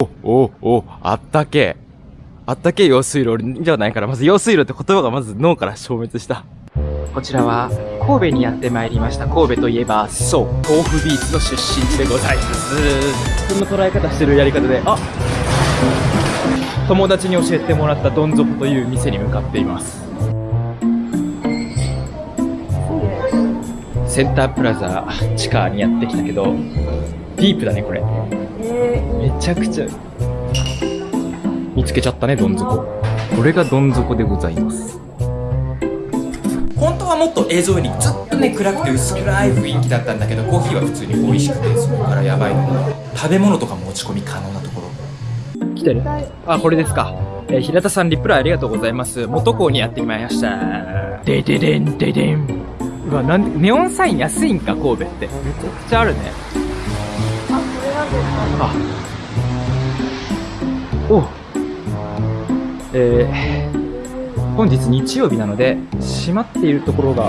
お、お、お、あったけ。あったけ用水路じゃないから、まず用水路って言葉がまず脳から消滅した。こちらは神戸にやってまいりました。神戸といえば、そう、豆腐ビーツの出身地でございます。こんな捉え方してるやり方で、あ友達に教えてもらったどん底という店に向かっています。センタープラザ地下にやってきたけど、ディープだね、これ。めちゃくちゃ。見つけちゃったね、どん底。これがどん底でございます。本当はもっと映像よりずっとね、暗くて薄暗い雰囲気だったんだけど、コーヒーは普通に美味しくて、そこからやばいのが、食べ物とか持ち込み可能なところ。来てる？あ、これですか。えー平田さん、リプライありがとうございます。元港にやってまいりました。でででんででん。うわ、なんで、ネオンサイン安いんか、神戸って。めちゃくちゃあるね。あ、おえー、本日日曜日なので、閉まっているところが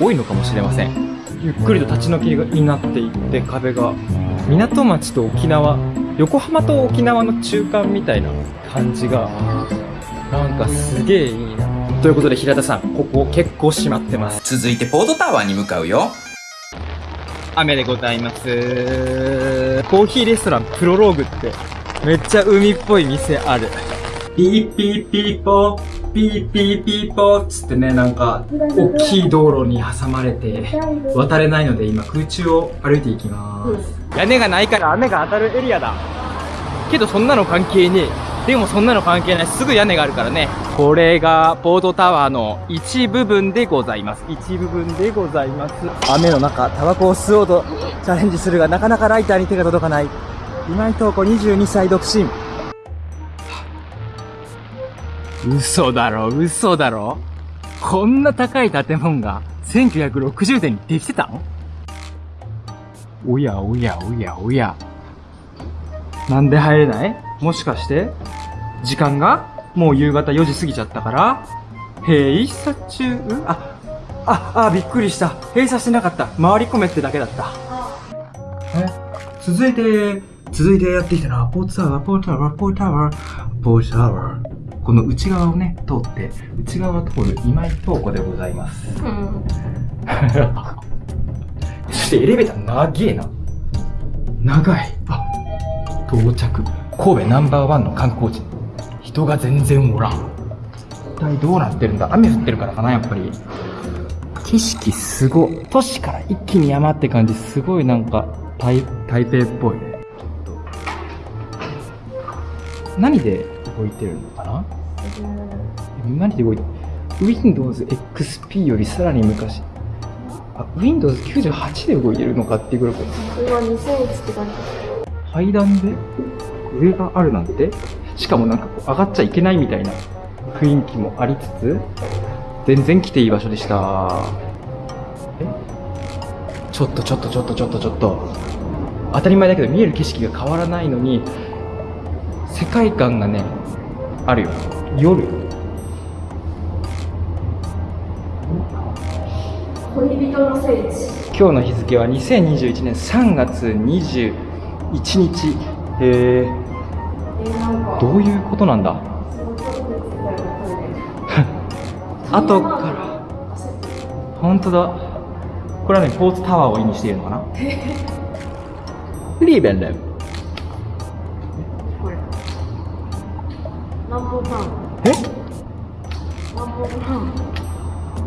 多いのかもしれません。ゆっくりと立ち退きになっていって、壁が、港町と沖縄、横浜と沖縄の中間みたいな感じが、なんかすげえいいな。ということで平田さん、ここ結構閉まってます。続いてポートタワーに向かうよ。雨でございます。コーヒーレストランプロローグって、めっちゃ海っぽい店ある。ピーピーピーポー、ピーピーピーポーっつってね、なんか、大きい道路に挟まれて、渡れないので今空中を歩いていきます。屋根がないから雨が当たるエリアだ。けどそんなの関係ねえ。でもそんなの関係ない。すぐ屋根があるからね。これがポートタワーの一部分でございます。一部分でございます。雨の中、タバコを吸おうとチャレンジするが、なかなかライターに手が届かない。今井東子22歳独身。嘘だろ、嘘だろ。こんな高い建物が1960年にできてたの？おやおやおやおや。なんで入れない？もしかして？時間がもう夕方4時過ぎちゃったから閉鎖中？あ、あ、あ、びっくりした。閉鎖してなかった。回り込めってだけだった。え？続いて、続いてやってきたのは、ポートタワー、ポートタワー、ポートタワー、ポートタワー。この内側をね、通って、内側を通る今井東子でございます。そしてエレベーター長えな。長い。あ、到着。神戸ナンバーワンの観光地。人が全然おらん。一体どうなってるんだ？雨降ってるからかな、やっぱり。景色すごい。都市から一気に山って感じ、すごいなんか、台、台北っぽいね。何で動いてるのかな？何で動いてる ?Windows XP よりさらに昔。あ、Windows 98で動いてるのかっていうぐらい。今2001って感じ階段で上があるなんて？しかもなんかこう上がっちゃいけないみたいな雰囲気もありつつ全然来ていい場所でした。え？ちょっとちょっとちょっとちょっとちょっと。当たり前だけど見える景色が変わらないのに世界観がねあるよ。夜。恋人の聖地。今日の日付は2021年3月21日へえどういうことなんだ？後から。本当だ。これはねポーツタワーを意味しているのかな？フリーベンレンこれ。南方パン。え？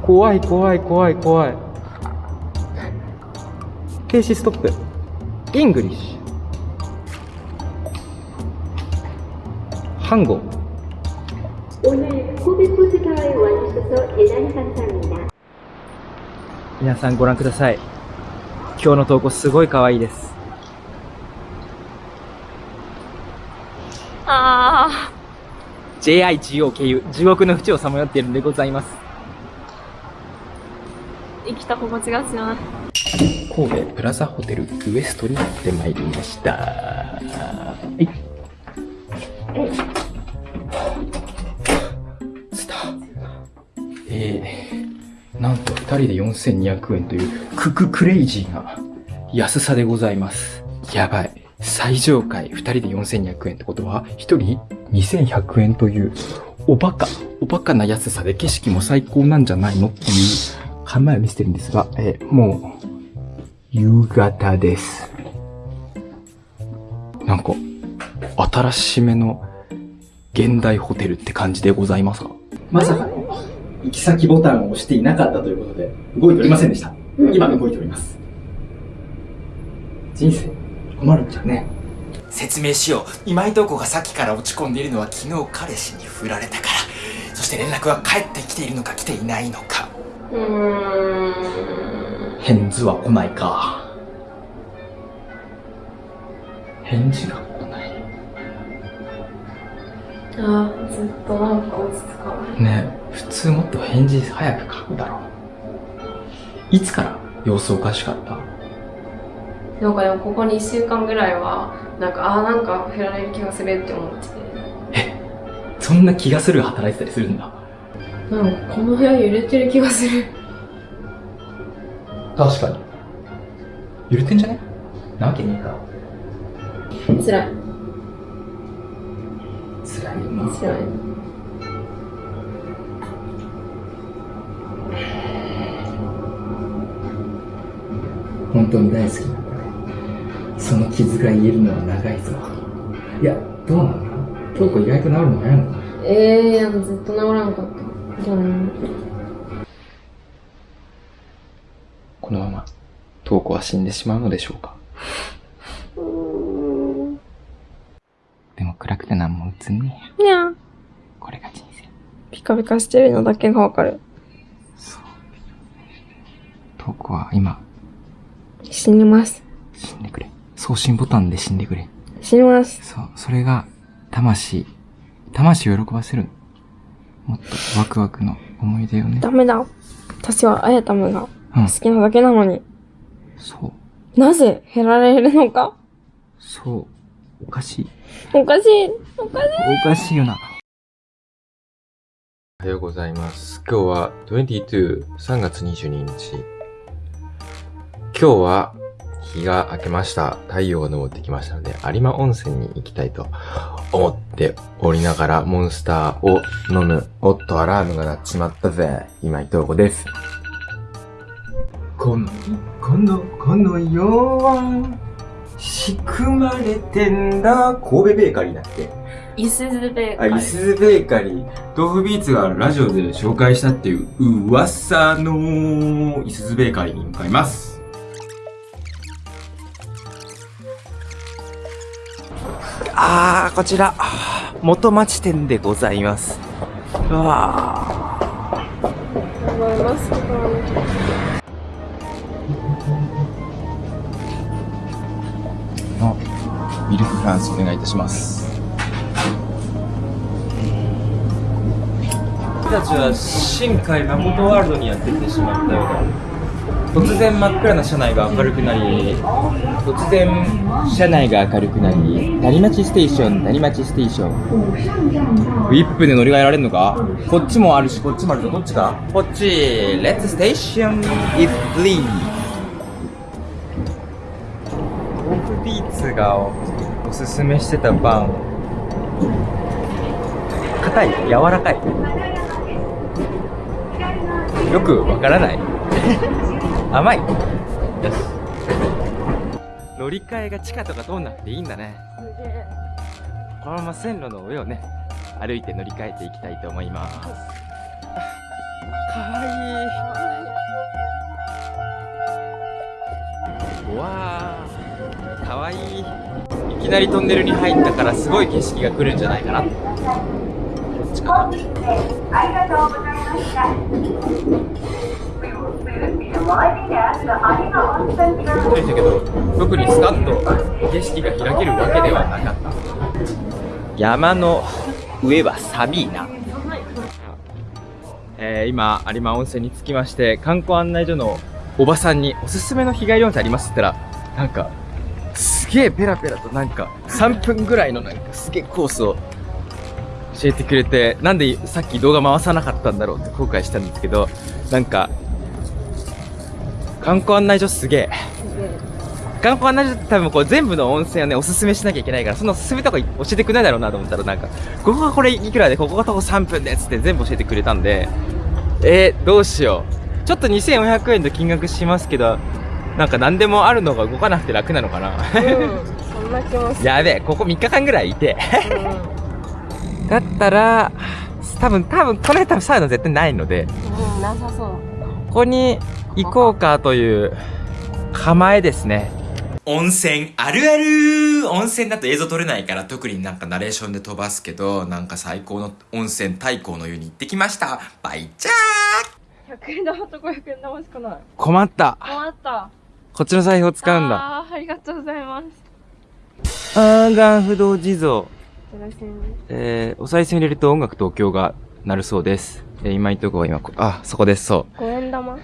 怖い怖い怖い怖い。停止ストップ。イングリッシュ看護。皆さんご覧ください。今日の投稿すごい可愛いです。ああ JIGO 経由地獄の淵をさまよっているんでございます。生きた心地がしな。い神戸プラザホテルウエストにやってまいりました。人で4200円というクククレイジーな安さでございます。やばい。最上階2人で4200円ってことは、1人2100円という、おバカ、おバカな安さで景色も最高なんじゃないのっていう考えを見せてるんですが、えもう、夕方です。なんか、新しめの現代ホテルって感じでございますか？まさかの、行き先ボタンを押していなかったということで、動いておりませんでした。今動いております。人生、困るんじゃね。説明しよう。今井と子がさっきから落ち込んでいるのは昨日彼氏に振られたから。そして連絡は返ってきているのか来ていないのか。うーん。返事は来ないか。返事が来ない。ああ、ずっとなんか落ち着かない。ねえ普通もっと返事早く書くだろう。いつから様子おかしかった？なんかでもここ2週間ぐらいは、なんか、ああ、なんか振られる気がするって思ってて。そんな気がするが働いてたりするんだ？なんかこの部屋揺れてる気がする。確かに。揺れてんじゃね？なわけねえか。辛い。辛いよな。辛い。本当に大好きなんだね。その傷が癒えるのは長いぞ。いや、どうなの？かな京子意外と治るの早いのかな？ええー、ずっと治らんかった。じゃあね。このまま、東子は死んでしまうのでしょうか？でも暗くて何も映んねえや。にゃーこれが人生。ピカピカしてるのだけがわかる。東子は今、死にます。死んでくれ。送信ボタンで死んでくれ。死にます。そう、それが、魂、魂を喜ばせるの。もっとワクワクの思い出をね。ダメだ。私はあやたむがうん好、きなだけなのに、そう、なぜ減られるのか？そう、おかしい。おかしい。おかしい。おかしいよな。おはようございます。今日は22、3月22日。今日は日が明けました。太陽が昇ってきましたので、有馬温泉に行きたいと思っておりながら、モンスターを飲む。おっと、アラームが鳴っちまったぜ。今井東子です。この、この、この世は、仕組まれてんだ。神戸ベーカリーだっけ？いすずべあ、いすずベーカリー。豆腐ビーツがラジオで紹介したっていう噂のいすずベーカリーに向かいます。あー、こちら、元町店でございます。うわ思いますけど。ミルクフランスお願いいたします。僕たちは新海誠ワールドにやってきてしまったようだ。突然真っ暗な車内が明るくなり、突然車内が明るくなり、谷町ステーション、谷町ステーション。ウィップで乗り換えられるのか？こっちもあるし、こっちもあるぞ。どっちかこっち、レッツステーション if please. オフビーツがおすすめしてたパン。硬い、柔らかい。よくわからない。甘い。よし。乗り換えが地下とか通んなくていいんだね。このまま線路の上をね、歩いて乗り換えていきたいと思います。あかわいい。うわー、かわいい。いきなりトンネルに入ったからすごい景色が来るんじゃないかな。こっちかな。そうでしたけど、特にスカッと景色が開けるわけではなかった。山の上は寒いな。えー、今、有馬温泉に着きまして、観光案内所のおばさんにおすすめの日帰り温泉ありますって言ったら、なんか、すげえペラペラとなんか、3分ぐらいのなんかすげえコースを教えてくれて、なんでさっき動画回さなかったんだろうって後悔したんですけど、なんか、観光案内所すげえ。観光案内所って多分こう全部の温泉をね、おすすめしなきゃいけないから、そのおすすめとか教えてくれないだろうなと思ったら、なんか、ここがこれいくらで、ここが徒歩3分でっつって全部教えてくれたんで、えー、どうしよう。ちょっと2400円と金額しますけど、なんか何でもあるのが動かなくて楽なのかな。うんそんな気もするやべえ、ここ3日間ぐらいいて。うだったら、多分、多分、この辺多分サウナ絶対ないので、ん、うん、なさそうここに行こうかという構えですね。温泉あるある温泉だと映像撮れないから特になんかナレーションで飛ばすけど、なんか最高の温泉太閤の湯に行ってきました。バイチャー100円玉と500円玉しかない困った。困ったこっちの財布を使うんだ。あーありがとうございますアーガン不動地蔵。えー、お賽銭入れると音楽東京が鳴るそうです。えー、今いとこは今こ、あ、そこです、そ5円玉う。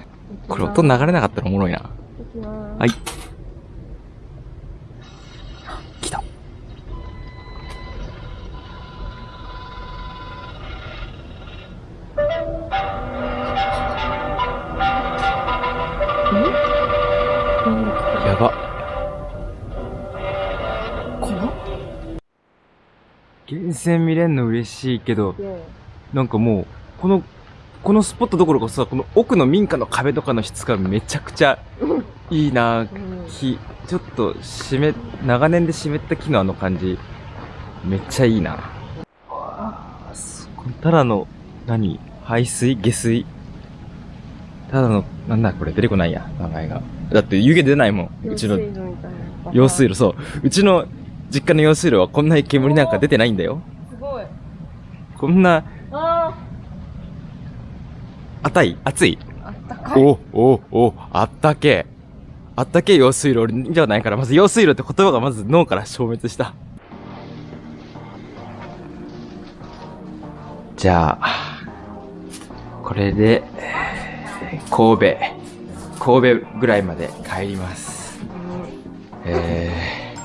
これ音流れなかったらおもろいな。いはい。来た。やば。源泉見れんの嬉しいけど、なんかもう、この、このスポットどころかさ、この奥の民家の壁とかの質感めちゃくちゃいいなうん木、ちょっと湿っ、長年で湿った木のあの感じ、めっちゃいいな。わあ、そこただの、何？排水？下水？ただの、なんだ？これ出てこないや、名前が。だって湯気出ないもん。うちの用水路みたいな用水路、そう。うちの実家の用水路はこんな煙なんか出てないんだよ。すごい。こんな、あ熱い？熱い？ーあったかいお、お、お、あったけえ。あったけえ用水路じゃないから、まず用水路って言葉がまず脳から消滅した。じゃあ、これで、えー神戸、神戸ぐらいまで帰ります。え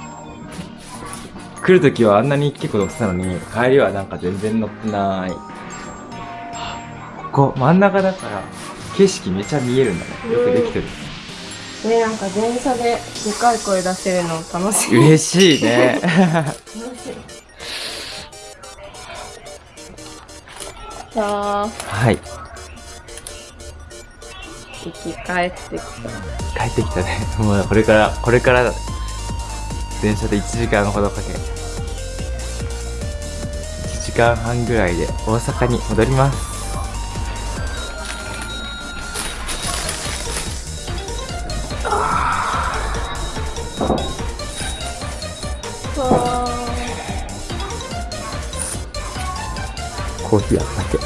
ー、来るときはあんなに結構乗ってたのに、帰りはなんか全然乗ってない。ここ真ん中だから、景色めちゃ見えるんだね。よくできてる。ねなんか電車ででかい声出せるの楽しい嬉しいね。楽しいさあはい。生き返ってきた帰ってきたね。もうこれから、これから、電車で1時間ほどかけ、1時間半ぐらいで大阪に戻ります。コーヒーあったっけ？